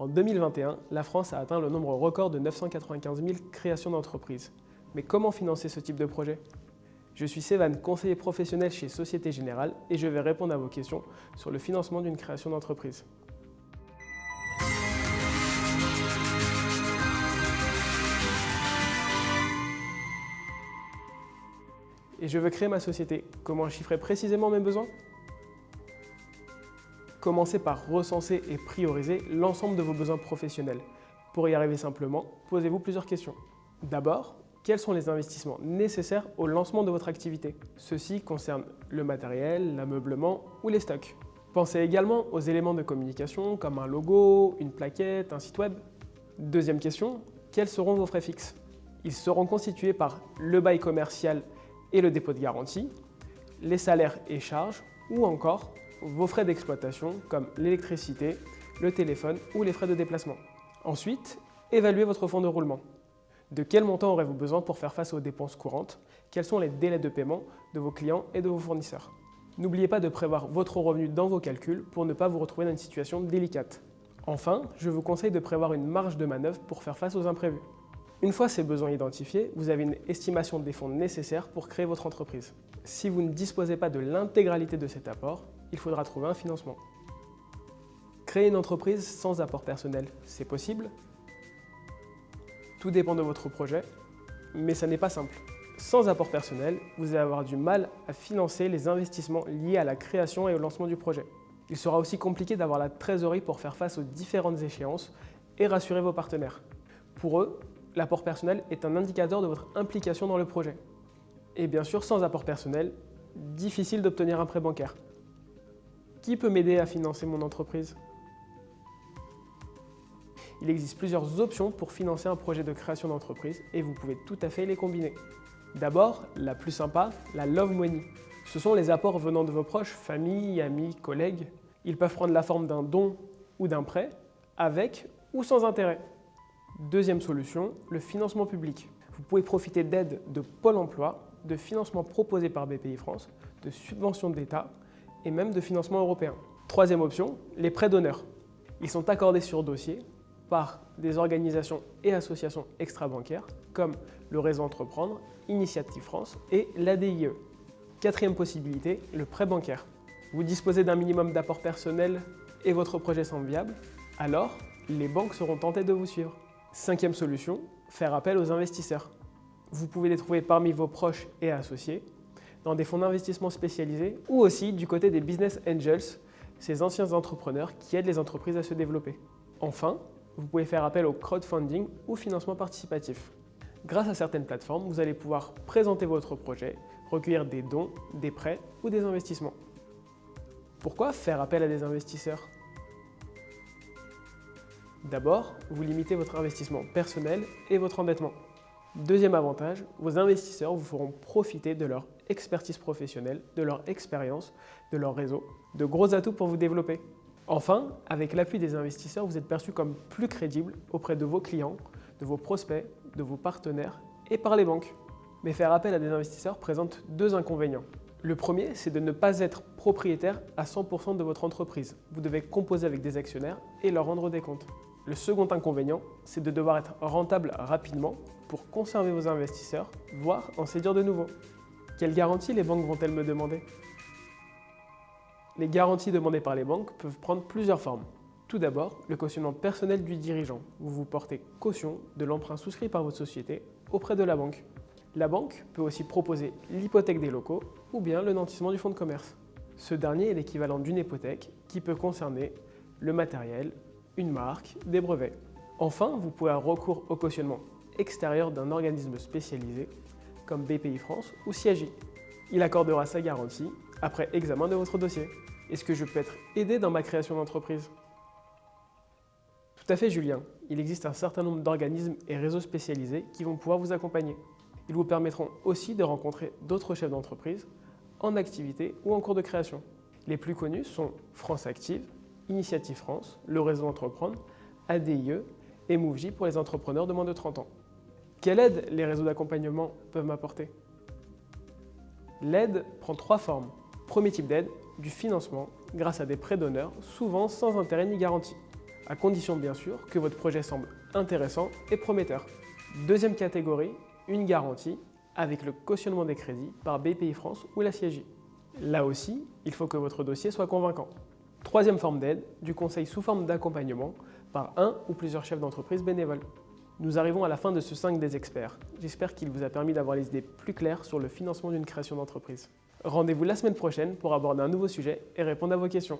En 2021, la France a atteint le nombre record de 995 000 créations d'entreprises. Mais comment financer ce type de projet? Je suis Sévan, conseiller professionnel chez Société Générale et je vais répondre à vos questions sur le financement d'une création d'entreprise. Et je veux créer ma société. Comment chiffrer précisément mes besoins? Commencez par recenser et prioriser l'ensemble de vos besoins professionnels. Pour y arriver simplement, posez-vous plusieurs questions. D'abord, quels sont les investissements nécessaires au lancement de votre activité? Ceux-ci concernent le matériel, l'ameublement ou les stocks. Pensez également aux éléments de communication comme un logo, une plaquette, un site web. Deuxième question, quels seront vos frais fixes? Ils seront constitués par le bail commercial et le dépôt de garantie, les salaires et charges ou encore vos frais d'exploitation comme l'électricité, le téléphone ou les frais de déplacement. Ensuite, évaluez votre fonds de roulement. De quel montant aurez-vous besoin pour faire face aux dépenses courantes? Quels sont les délais de paiement de vos clients et de vos fournisseurs? N'oubliez pas de prévoir votre revenu dans vos calculs pour ne pas vous retrouver dans une situation délicate. Enfin, je vous conseille de prévoir une marge de manœuvre pour faire face aux imprévus. Une fois ces besoins identifiés, vous avez une estimation des fonds nécessaires pour créer votre entreprise. Si vous ne disposez pas de l'intégralité de cet apport, il faudra trouver un financement. Créer une entreprise sans apport personnel, c'est possible Tout dépend de votre projet, mais ça n'est pas simple. Sans apport personnel, vous allez avoir du mal à financer les investissements liés à la création et au lancement du projet. Il sera aussi compliqué d'avoir la trésorerie pour faire face aux différentes échéances et rassurer vos partenaires. Pour eux, l'apport personnel est un indicateur de votre implication dans le projet. Et bien sûr, sans apport personnel, difficile d'obtenir un prêt bancaire. Qui peut m'aider à financer mon entreprise? Il existe plusieurs options pour financer un projet de création d'entreprise et vous pouvez tout à fait les combiner. D'abord, la plus sympa, la Love Money. Ce sont les apports venant de vos proches, famille, amis, collègues. Ils peuvent prendre la forme d'un don ou d'un prêt, avec ou sans intérêt. Deuxième solution, le financement public. Vous pouvez profiter d'aides de Pôle emploi, de financements proposés par BPI France, de subventions d'État et même de financement européen. Troisième option, les prêts d'honneur. Ils sont accordés sur dossier par des organisations et associations extra-bancaires comme le Réseau Entreprendre, Initiative France et l'ADIE. Quatrième possibilité, le prêt bancaire. Vous disposez d'un minimum d'apport personnel et votre projet semble viable, alors les banques seront tentées de vous suivre. Cinquième solution, faire appel aux investisseurs. Vous pouvez les trouver parmi vos proches et associés dans des fonds d'investissement spécialisés ou aussi du côté des business angels, ces anciens entrepreneurs qui aident les entreprises à se développer. Enfin, vous pouvez faire appel au crowdfunding ou financement participatif. Grâce à certaines plateformes, vous allez pouvoir présenter votre projet, recueillir des dons, des prêts ou des investissements. Pourquoi faire appel à des investisseurs? D'abord, vous limitez votre investissement personnel et votre endettement. Deuxième avantage, vos investisseurs vous feront profiter de leur expertise professionnelle, de leur expérience, de leur réseau, de gros atouts pour vous développer. Enfin, avec l'appui des investisseurs, vous êtes perçu comme plus crédible auprès de vos clients, de vos prospects, de vos partenaires et par les banques. Mais faire appel à des investisseurs présente deux inconvénients. Le premier, c'est de ne pas être propriétaire à 100% de votre entreprise. Vous devez composer avec des actionnaires et leur rendre des comptes. Le second inconvénient, c'est de devoir être rentable rapidement pour conserver vos investisseurs, voire en séduire de nouveaux. Quelles garanties les banques vont-elles me demander? Les garanties demandées par les banques peuvent prendre plusieurs formes. Tout d'abord, le cautionnement personnel du dirigeant. Vous vous portez caution de l'emprunt souscrit par votre société auprès de la banque. La banque peut aussi proposer l'hypothèque des locaux ou bien le nantissement du fonds de commerce. Ce dernier est l'équivalent d'une hypothèque qui peut concerner le matériel, une marque, des brevets. Enfin, vous pouvez avoir recours au cautionnement extérieur d'un organisme spécialisé comme BPI France ou CIAGI. Il accordera sa garantie après examen de votre dossier. Est-ce que je peux être aidé dans ma création d'entreprise? Tout à fait Julien, il existe un certain nombre d'organismes et réseaux spécialisés qui vont pouvoir vous accompagner. Ils vous permettront aussi de rencontrer d'autres chefs d'entreprise en activité ou en cours de création. Les plus connus sont France Active, Initiative France, le réseau Entreprendre, ADIE et MoveJ pour les entrepreneurs de moins de 30 ans. Quelle aide les réseaux d'accompagnement peuvent m'apporter? L'aide prend trois formes. Premier type d'aide, du financement grâce à des prêts d'honneur, souvent sans intérêt ni garantie. à condition bien sûr que votre projet semble intéressant et prometteur. Deuxième catégorie, une garantie avec le cautionnement des crédits par BPI France ou la CIJ. Là aussi, il faut que votre dossier soit convaincant. Troisième forme d'aide, du conseil sous forme d'accompagnement par un ou plusieurs chefs d'entreprise bénévoles. Nous arrivons à la fin de ce 5 des experts. J'espère qu'il vous a permis d'avoir les idées plus claires sur le financement d'une création d'entreprise. Rendez-vous la semaine prochaine pour aborder un nouveau sujet et répondre à vos questions.